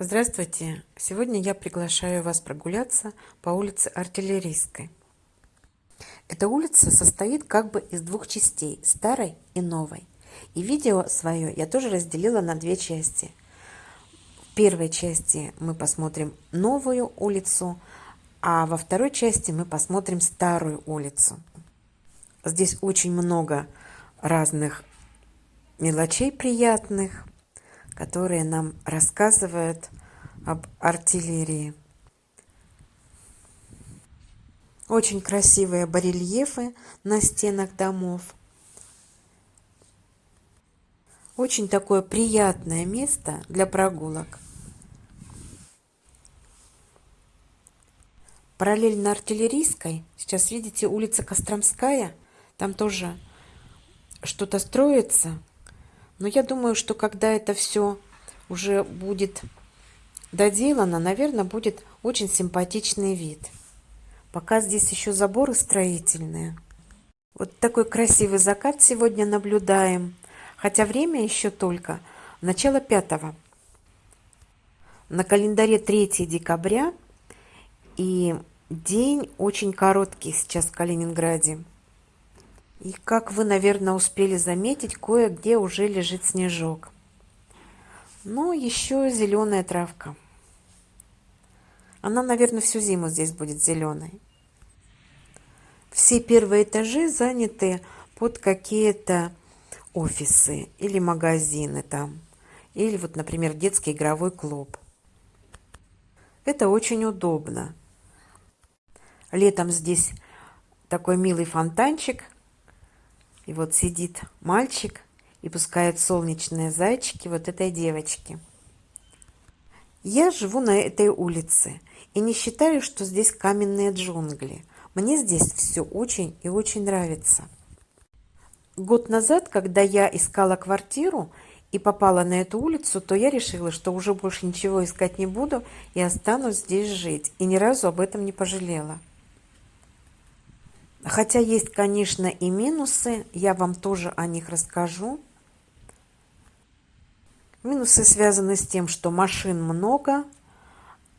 Здравствуйте! Сегодня я приглашаю вас прогуляться по улице Артиллерийской. Эта улица состоит как бы из двух частей, старой и новой. И видео свое я тоже разделила на две части. В первой части мы посмотрим новую улицу, а во второй части мы посмотрим старую улицу. Здесь очень много разных мелочей приятных, которые нам рассказывают об артиллерии. Очень красивые барельефы на стенах домов. Очень такое приятное место для прогулок. Параллельно артиллерийской, сейчас видите, улица Костромская, там тоже что-то строится. Но я думаю, что когда это все уже будет доделано, наверное, будет очень симпатичный вид. Пока здесь еще заборы строительные. Вот такой красивый закат сегодня наблюдаем. Хотя время еще только начало пятого. На календаре 3 декабря. И день очень короткий сейчас в Калининграде. И как вы, наверное, успели заметить, кое-где уже лежит снежок. Ну, еще зеленая травка. Она, наверное, всю зиму здесь будет зеленой. Все первые этажи заняты под какие-то офисы или магазины там. Или вот, например, детский игровой клуб. Это очень удобно. Летом здесь такой милый фонтанчик – и вот сидит мальчик и пускает солнечные зайчики вот этой девочки. Я живу на этой улице и не считаю, что здесь каменные джунгли. Мне здесь все очень и очень нравится. Год назад, когда я искала квартиру и попала на эту улицу, то я решила, что уже больше ничего искать не буду и останусь здесь жить. И ни разу об этом не пожалела. Хотя есть, конечно, и минусы, я вам тоже о них расскажу. Минусы связаны с тем, что машин много,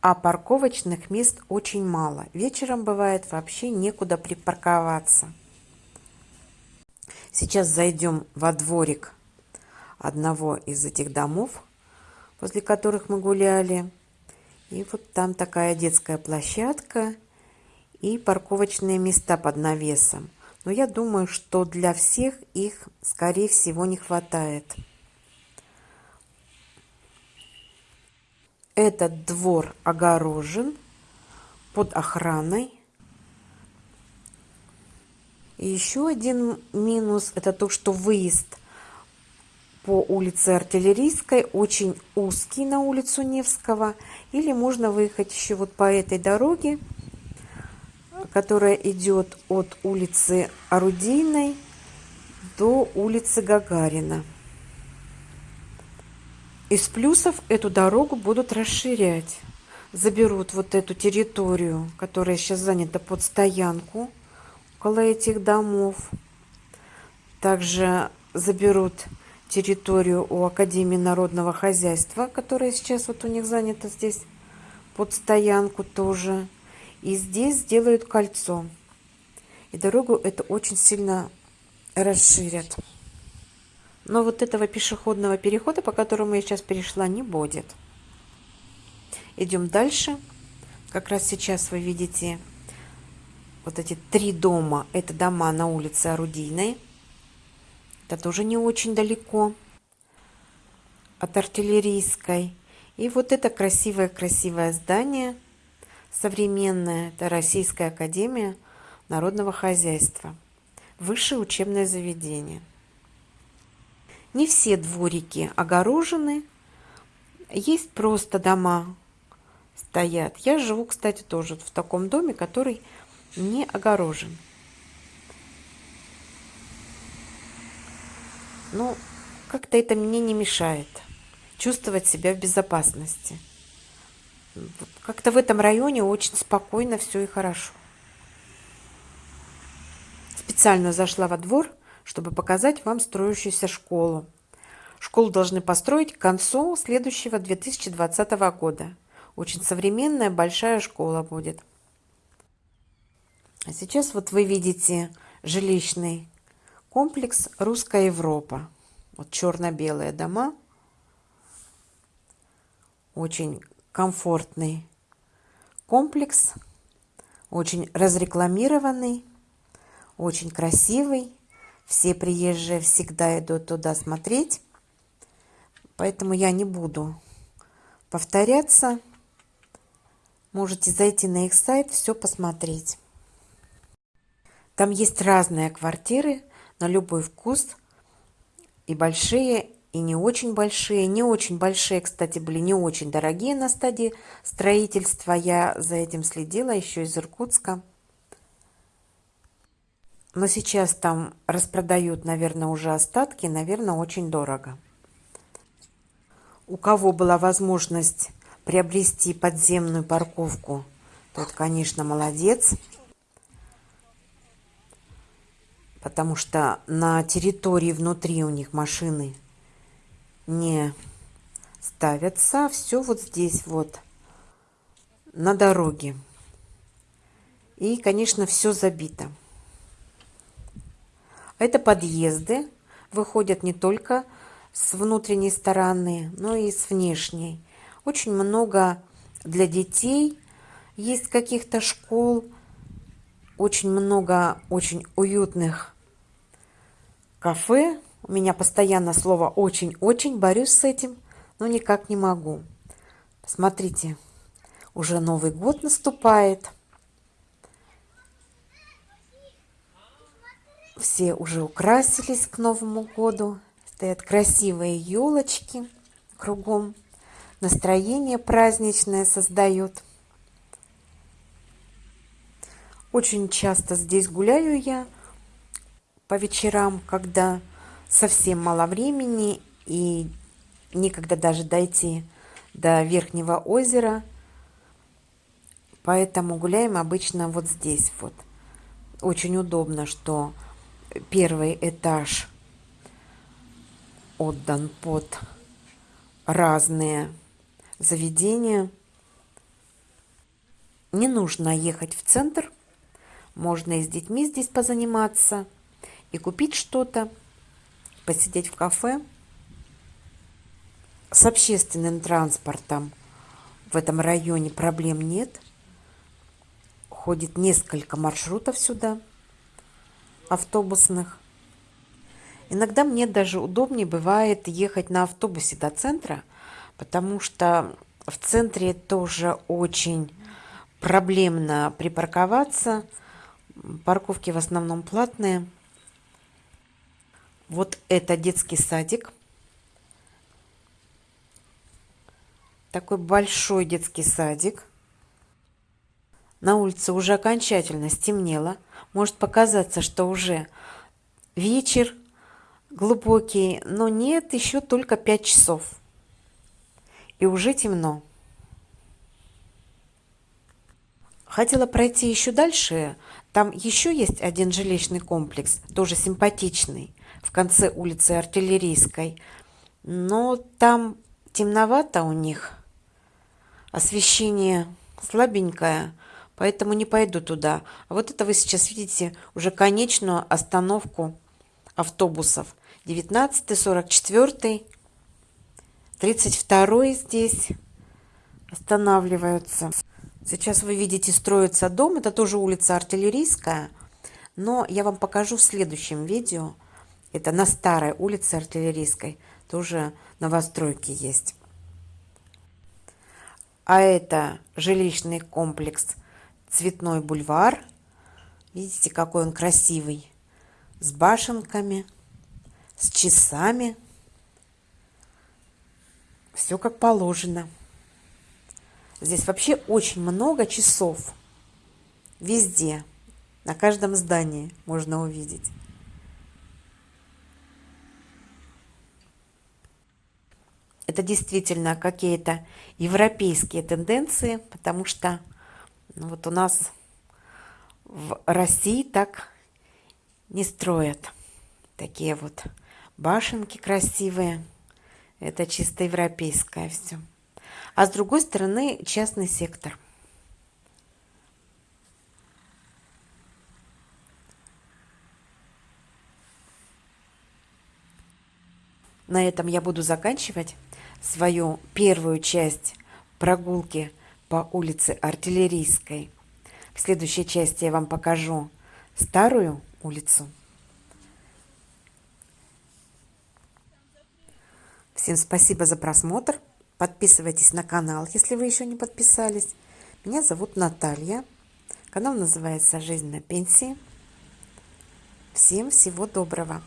а парковочных мест очень мало. Вечером бывает вообще некуда припарковаться. Сейчас зайдем во дворик одного из этих домов, возле которых мы гуляли. И вот там такая детская площадка – и парковочные места под навесом. Но я думаю, что для всех их, скорее всего, не хватает. Этот двор огорожен под охраной. И еще один минус – это то, что выезд по улице Артиллерийской очень узкий на улицу Невского. Или можно выехать еще вот по этой дороге – которая идет от улицы Орудийной до улицы Гагарина. Из плюсов эту дорогу будут расширять. Заберут вот эту территорию, которая сейчас занята под стоянку около этих домов. Также заберут территорию у Академии народного хозяйства, которая сейчас вот у них занята здесь под стоянку тоже. И здесь сделают кольцо. И дорогу это очень сильно расширят. Но вот этого пешеходного перехода, по которому я сейчас перешла, не будет. Идем дальше. Как раз сейчас вы видите вот эти три дома. Это дома на улице Орудийной. Это тоже не очень далеко от артиллерийской. И вот это красивое-красивое здание – Современная – это Российская Академия Народного Хозяйства. Высшее учебное заведение. Не все дворики огорожены. Есть просто дома стоят. Я живу, кстати, тоже в таком доме, который не огорожен. Но как-то это мне не мешает чувствовать себя в безопасности. Как-то в этом районе очень спокойно все и хорошо. Специально зашла во двор, чтобы показать вам строящуюся школу. Школу должны построить к концу следующего 2020 года. Очень современная, большая школа будет. А сейчас вот вы видите жилищный комплекс «Русская Европа». Вот черно-белые дома. Очень комфортный комплекс, очень разрекламированный, очень красивый. Все приезжие всегда идут туда смотреть. Поэтому я не буду повторяться. Можете зайти на их сайт, все посмотреть. Там есть разные квартиры на любой вкус. И большие, и не очень большие. Не очень большие, кстати, были не очень дорогие на стадии строительства. Я за этим следила еще из Иркутска. Но сейчас там распродают, наверное, уже остатки. Наверное, очень дорого. У кого была возможность приобрести подземную парковку, тот, конечно, молодец. потому что на территории внутри у них машины не ставятся. Все вот здесь вот, на дороге. И, конечно, все забито. Это подъезды. Выходят не только с внутренней стороны, но и с внешней. Очень много для детей есть каких-то школ. Очень много очень уютных кафе. У меня постоянно слово «очень-очень», борюсь с этим, но никак не могу. Смотрите, уже Новый год наступает. Все уже украсились к Новому году. Стоят красивые елочки кругом. Настроение праздничное создают. Очень часто здесь гуляю я по вечерам, когда совсем мало времени и некогда даже дойти до верхнего озера. Поэтому гуляем обычно вот здесь вот. Очень удобно, что первый этаж отдан под разные заведения. Не нужно ехать в центр. Можно и с детьми здесь позаниматься и купить что-то, посидеть в кафе. С общественным транспортом в этом районе проблем нет. Ходит несколько маршрутов сюда, автобусных. Иногда мне даже удобнее бывает ехать на автобусе до центра, потому что в центре тоже очень проблемно припарковаться. Парковки в основном платные. Вот это детский садик. Такой большой детский садик. На улице уже окончательно стемнело. Может показаться, что уже вечер глубокий, но нет, еще только 5 часов. И уже темно. Хотела пройти еще дальше. Там еще есть один жилищный комплекс, тоже симпатичный в конце улицы Артиллерийской. Но там темновато у них, освещение слабенькое, поэтому не пойду туда. А вот это вы сейчас видите уже конечную остановку автобусов. 19, 44, 32 здесь останавливаются. Сейчас вы видите, строится дом. Это тоже улица Артиллерийская. Но я вам покажу в следующем видео, это на старой улице Артиллерийской. Тоже новостройки есть. А это жилищный комплекс Цветной бульвар. Видите, какой он красивый. С башенками, с часами. Все как положено. Здесь вообще очень много часов. Везде. На каждом здании можно увидеть. Это действительно какие-то европейские тенденции, потому что ну, вот у нас в России так не строят. Такие вот башенки красивые, Это чисто европейское все. А с другой стороны частный сектор. На этом я буду заканчивать свою первую часть прогулки по улице Артиллерийской. В следующей части я вам покажу старую улицу. Всем спасибо за просмотр. Подписывайтесь на канал, если вы еще не подписались. Меня зовут Наталья. Канал называется «Жизнь на пенсии». Всем всего доброго.